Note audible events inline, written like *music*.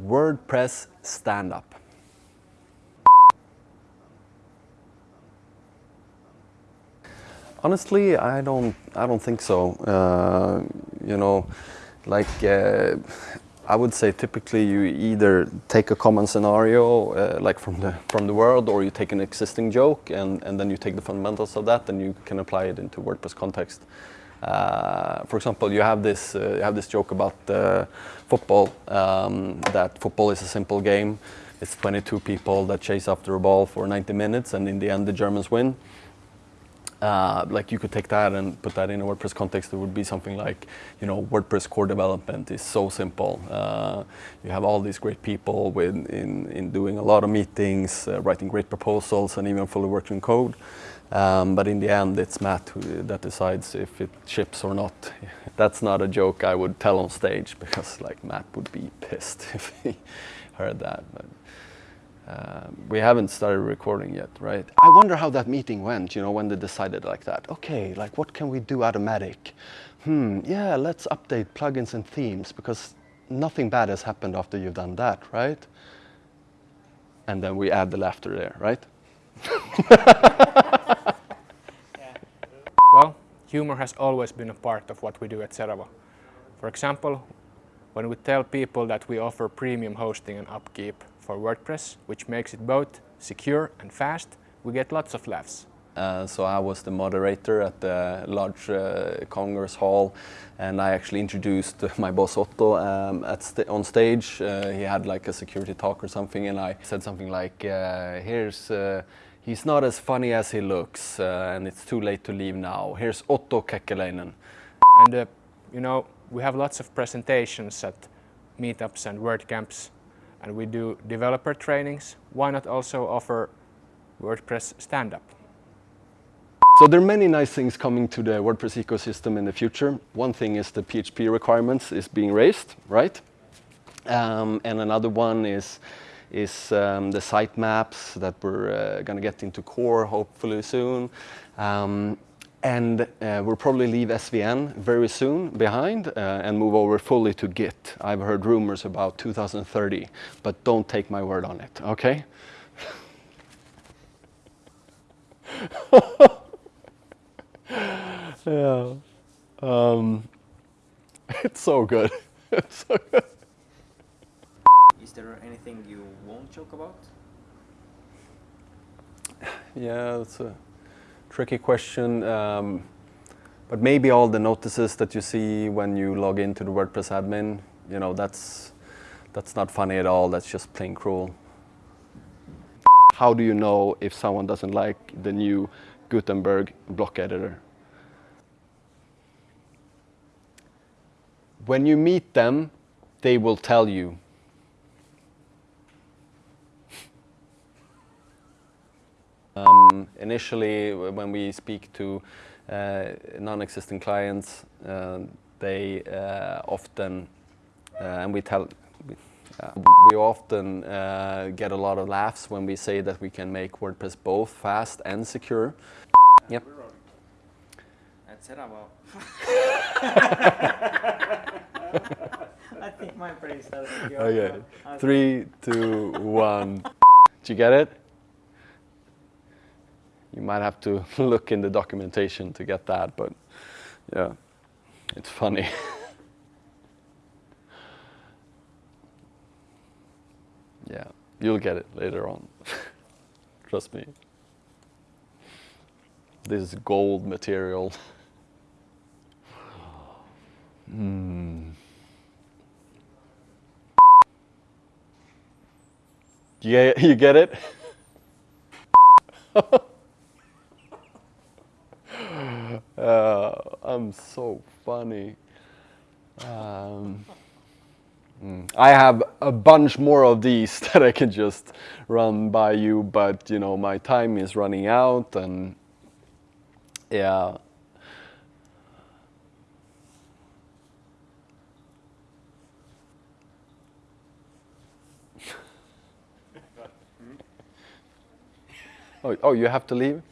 WordPress stand-up. Honestly, I don't. I don't think so. Uh, you know, like uh, I would say, typically you either take a common scenario, uh, like from the from the world, or you take an existing joke, and and then you take the fundamentals of that, and you can apply it into WordPress context. Uh, for example, you have this uh, you have this joke about uh, football. Um, that football is a simple game. It's 22 people that chase after a ball for 90 minutes, and in the end, the Germans win. Uh, like you could take that and put that in a WordPress context. It would be something like, you know, WordPress core development is so simple. Uh, you have all these great people with in, in doing a lot of meetings, uh, writing great proposals, and even fully working code. Um, but in the end, it's Matt who, that decides if it ships or not. *laughs* That's not a joke I would tell on stage *laughs* because like Matt would be pissed *laughs* if he heard that. But, uh, we haven't started recording yet, right? I wonder how that meeting went, you know, when they decided like that. Okay, like what can we do automatic? Hmm, yeah, let's update plugins and themes because nothing bad has happened after you've done that, right? And then we add the laughter there, right? *laughs* Well, humor has always been a part of what we do at Seravo. For example, when we tell people that we offer premium hosting and upkeep for WordPress, which makes it both secure and fast, we get lots of laughs. Uh, so I was the moderator at the large uh, Congress Hall and I actually introduced *laughs* my boss Otto um, st on stage. Uh, he had like a security talk or something and I said something like, uh, here's uh, He's not as funny as he looks, uh, and it's too late to leave now. Here's Otto Kekäläinen. And, uh, you know, we have lots of presentations at meetups and WordCamps, and we do developer trainings. Why not also offer WordPress stand-up? So there are many nice things coming to the WordPress ecosystem in the future. One thing is the PHP requirements is being raised, right? Um, and another one is is um, the sitemaps that we're uh, going to get into core hopefully soon. Um, and uh, we'll probably leave SVN very soon behind uh, and move over fully to Git. I've heard rumors about 2030, but don't take my word on it, okay? *laughs* yeah. Um, *laughs* it's so good. it's *laughs* so good. Is there anything you won't joke about? Yeah, it's a tricky question. Um, but maybe all the notices that you see when you log into the WordPress admin, you know, that's, that's not funny at all. That's just plain cruel. How do you know if someone doesn't like the new Gutenberg block editor? When you meet them, they will tell you Um, initially, when we speak to uh, non-existing clients, uh, they uh, often, uh, and we tell, uh, we often uh, get a lot of laughs when we say that we can make WordPress both fast and secure. Yep. At Seravo. *laughs* I think my brain started to go. Okay, three, two, one. *laughs* Did you get it? You might have to *laughs* look in the documentation to get that, but yeah, it's funny. *laughs* yeah, you'll get it later on. *laughs* Trust me. This is gold material. Hmm. Yeah, you get it? Uh, I'm so funny. Um, mm, I have a bunch more of these *laughs* that I can just run by you, but you know, my time is running out and yeah. *laughs* oh, oh, you have to leave?